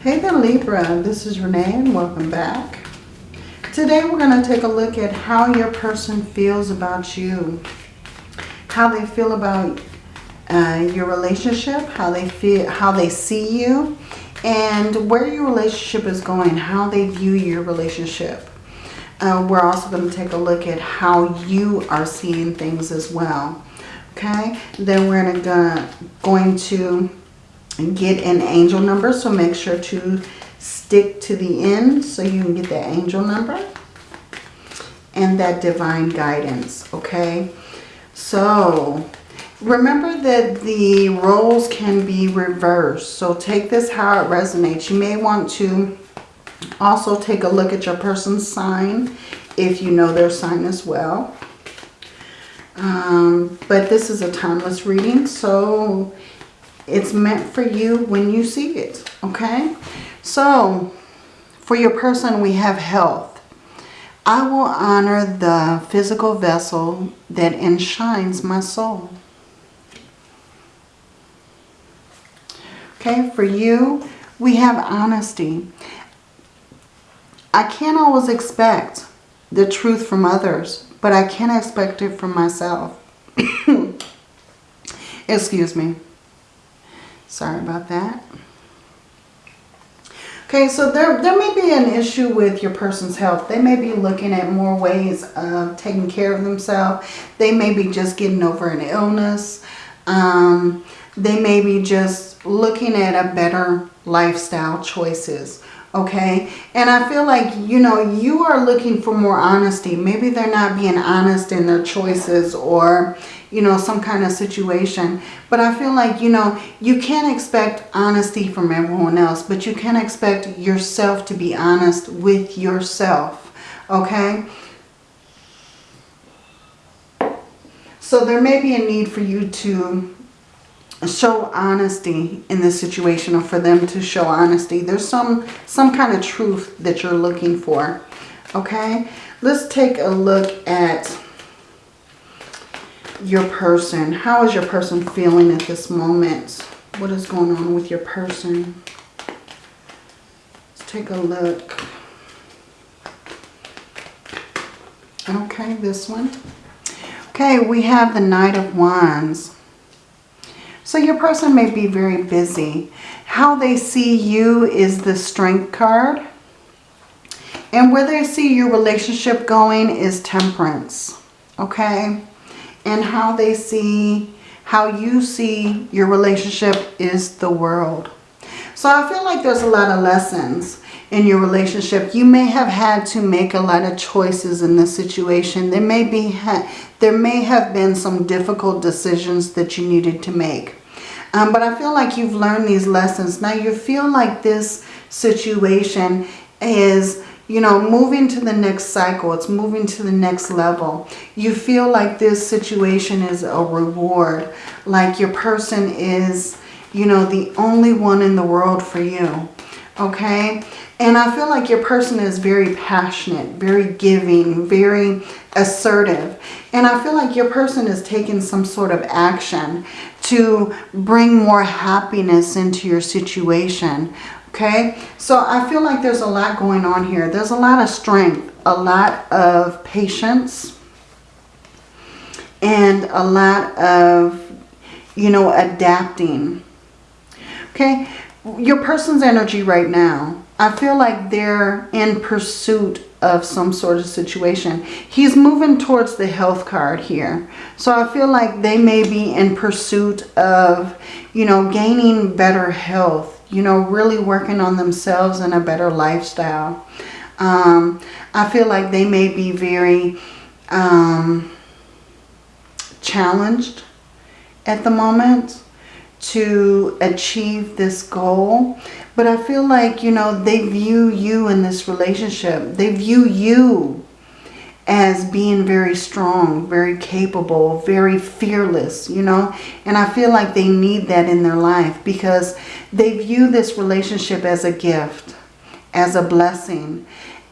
Hey there Libra, this is Renee and welcome back. Today we're going to take a look at how your person feels about you. How they feel about uh, your relationship, how they feel, how they see you, and where your relationship is going, how they view your relationship. Uh, we're also going to take a look at how you are seeing things as well. Okay, then we're gonna, going to get an angel number. So make sure to stick to the end so you can get that angel number and that divine guidance. Okay. So remember that the roles can be reversed. So take this how it resonates. You may want to also take a look at your person's sign if you know their sign as well. Um, but this is a timeless reading, so it's meant for you when you see it, okay? So, for your person, we have health. I will honor the physical vessel that enshrines my soul. Okay, for you, we have honesty. I can't always expect the truth from others, but I can expect it from myself. Excuse me. Sorry about that. Okay, so there, there may be an issue with your person's health. They may be looking at more ways of taking care of themselves. They may be just getting over an illness. Um, they may be just looking at a better lifestyle choices okay? And i feel like you know you are looking for more honesty. Maybe they're not being honest in their choices or you know some kind of situation. But i feel like you know you can't expect honesty from everyone else but you can expect yourself to be honest with yourself okay? So there may be a need for you to show honesty in this situation or for them to show honesty. There's some, some kind of truth that you're looking for. Okay, let's take a look at your person. How is your person feeling at this moment? What is going on with your person? Let's take a look. Okay, this one. Okay, we have the Knight of Wands. So your person may be very busy. How they see you is the Strength card. And where they see your relationship going is Temperance. Okay? And how they see, how you see your relationship is the World. So I feel like there's a lot of lessons in your relationship. You may have had to make a lot of choices in this situation. There may be there may have been some difficult decisions that you needed to make. Um, but I feel like you've learned these lessons. Now you feel like this situation is, you know, moving to the next cycle. It's moving to the next level. You feel like this situation is a reward. Like your person is, you know, the only one in the world for you. Okay? And I feel like your person is very passionate, very giving, very assertive. And I feel like your person is taking some sort of action to bring more happiness into your situation. Okay, so I feel like there's a lot going on here. There's a lot of strength, a lot of patience, and a lot of, you know, adapting. Okay, your person's energy right now, I feel like they're in pursuit of some sort of situation. He's moving towards the health card here. So I feel like they may be in pursuit of, you know, gaining better health, you know, really working on themselves and a better lifestyle. Um, I feel like they may be very um, challenged at the moment to achieve this goal. But I feel like, you know, they view you in this relationship. They view you as being very strong, very capable, very fearless, you know. And I feel like they need that in their life because they view this relationship as a gift, as a blessing,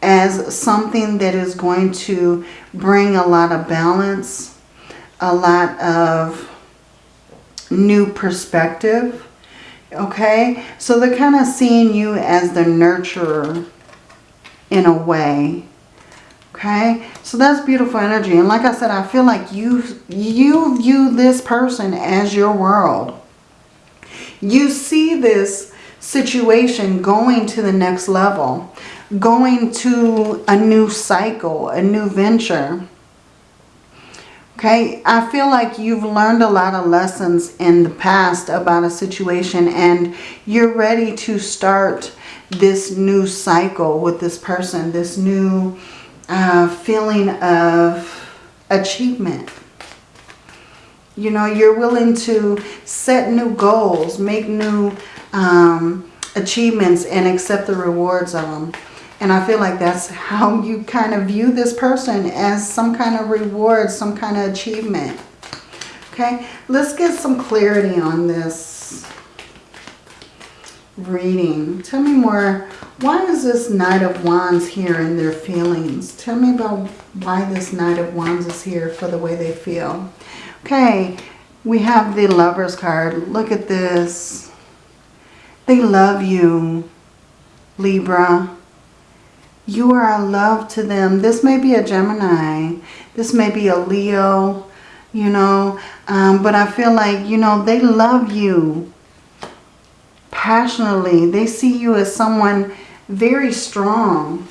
as something that is going to bring a lot of balance, a lot of new perspective Okay? So they're kind of seeing you as the nurturer in a way. Okay? So that's beautiful energy. And like I said, I feel like you, you view this person as your world. You see this situation going to the next level. Going to a new cycle, a new venture. Okay, I feel like you've learned a lot of lessons in the past about a situation and you're ready to start this new cycle with this person, this new uh, feeling of achievement. You know, you're willing to set new goals, make new um, achievements and accept the rewards of them. And I feel like that's how you kind of view this person as some kind of reward, some kind of achievement. Okay, let's get some clarity on this reading. Tell me more. Why is this Knight of Wands here in their feelings? Tell me about why this Knight of Wands is here for the way they feel. Okay, we have the Lover's card. Look at this. They love you, Libra. You are a love to them. This may be a Gemini. This may be a Leo, you know. Um, but I feel like, you know, they love you passionately. They see you as someone very strong.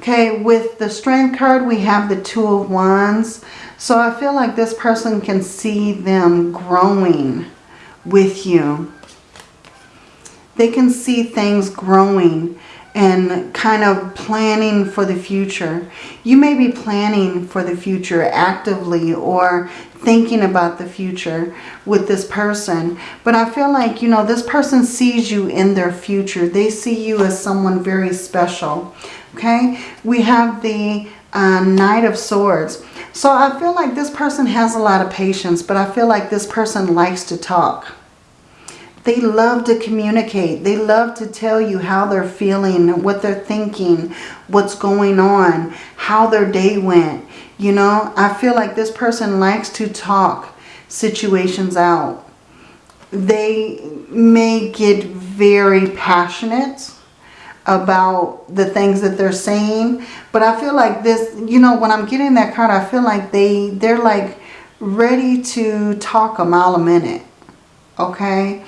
Okay, with the Strength card, we have the Two of Wands. So I feel like this person can see them growing with you. They can see things growing and kind of planning for the future. You may be planning for the future actively or thinking about the future with this person. But I feel like, you know, this person sees you in their future. They see you as someone very special. Okay? We have the uh, Knight of Swords. So I feel like this person has a lot of patience, but I feel like this person likes to talk. They love to communicate. They love to tell you how they're feeling, what they're thinking, what's going on, how their day went. You know, I feel like this person likes to talk situations out. They may get very passionate about the things that they're saying. But I feel like this, you know, when I'm getting that card, I feel like they, they're like ready to talk a mile a minute. Okay?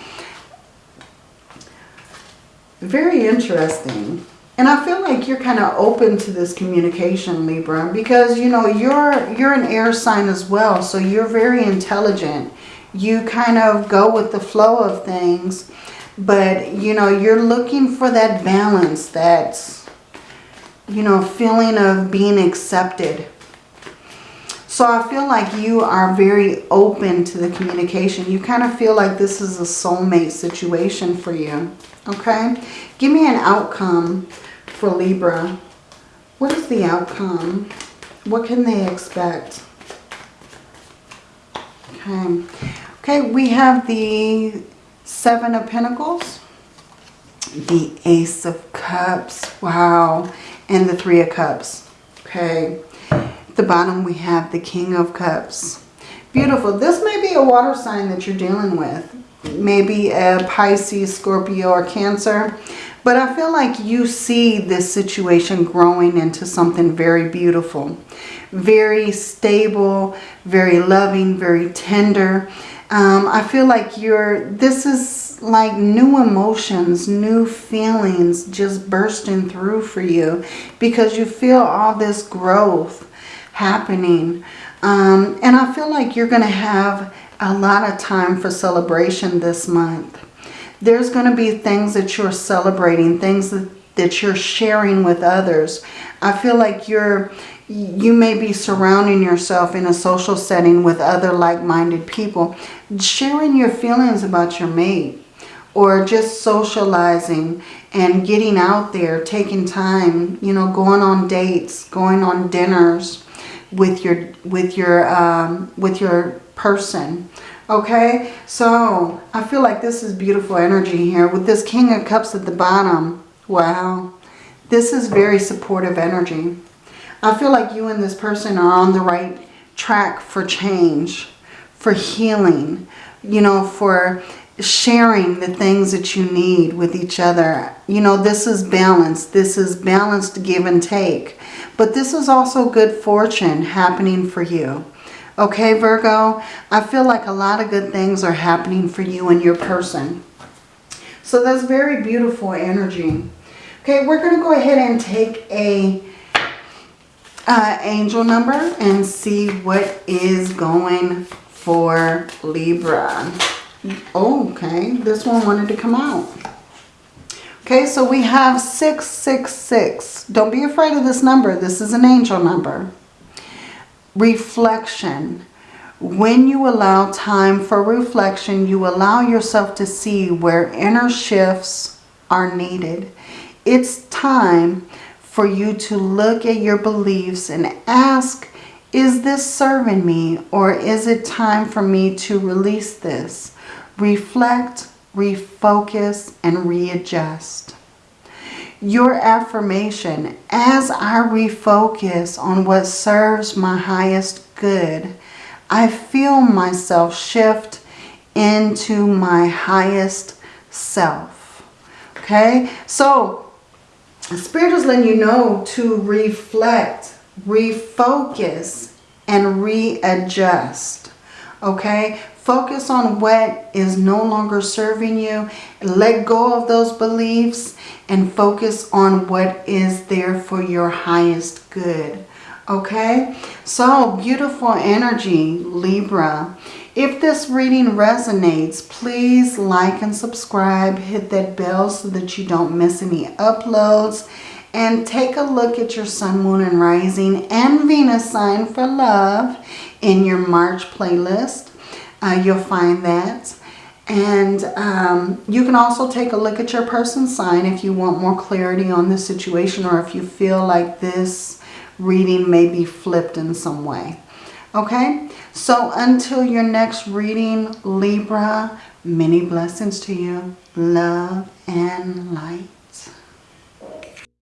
Very interesting. And I feel like you're kind of open to this communication, Libra, because, you know, you're, you're an air sign as well. So you're very intelligent. You kind of go with the flow of things. But, you know, you're looking for that balance, that, you know, feeling of being accepted. So I feel like you are very open to the communication. You kind of feel like this is a soulmate situation for you. Okay? Give me an outcome for Libra. What is the outcome? What can they expect? Okay. Okay, we have the Seven of Pentacles. The Ace of Cups. Wow. And the Three of Cups. Okay. The bottom we have the King of Cups. Beautiful. This may be a water sign that you're dealing with maybe a Pisces, Scorpio, or Cancer. But I feel like you see this situation growing into something very beautiful. Very stable, very loving, very tender. Um, I feel like you're, this is like new emotions, new feelings just bursting through for you. Because you feel all this growth happening. Um, and I feel like you're going to have a lot of time for celebration this month. There's going to be things that you're celebrating, things that, that you're sharing with others. I feel like you're you may be surrounding yourself in a social setting with other like-minded people, sharing your feelings about your mate or just socializing and getting out there, taking time, you know, going on dates, going on dinners with your with your um, with your person. Okay, so I feel like this is beautiful energy here with this King of Cups at the bottom. Wow, this is very supportive energy. I feel like you and this person are on the right track for change, for healing, you know, for sharing the things that you need with each other. You know, this is balance. This is balanced give and take. But this is also good fortune happening for you. Okay, Virgo? I feel like a lot of good things are happening for you and your person. So that's very beautiful energy. Okay, we're going to go ahead and take a uh, angel number and see what is going for Libra. Oh, okay, this one wanted to come out. Okay, so we have 666. Don't be afraid of this number. This is an angel number. Reflection. When you allow time for reflection, you allow yourself to see where inner shifts are needed. It's time for you to look at your beliefs and ask, is this serving me or is it time for me to release this? Reflect, refocus, and readjust. Your affirmation, as I refocus on what serves my highest good, I feel myself shift into my highest self. Okay, so Spirit is letting you know to reflect, refocus, and readjust. Okay, focus on what is no longer serving you. Let go of those beliefs and focus on what is there for your highest good. Okay, so beautiful energy, Libra. If this reading resonates, please like and subscribe. Hit that bell so that you don't miss any uploads. And take a look at your sun, moon, and rising and Venus sign for love in your March playlist. Uh, you'll find that. And um, you can also take a look at your person sign if you want more clarity on the situation or if you feel like this reading may be flipped in some way. Okay, so until your next reading, Libra, many blessings to you. Love and light.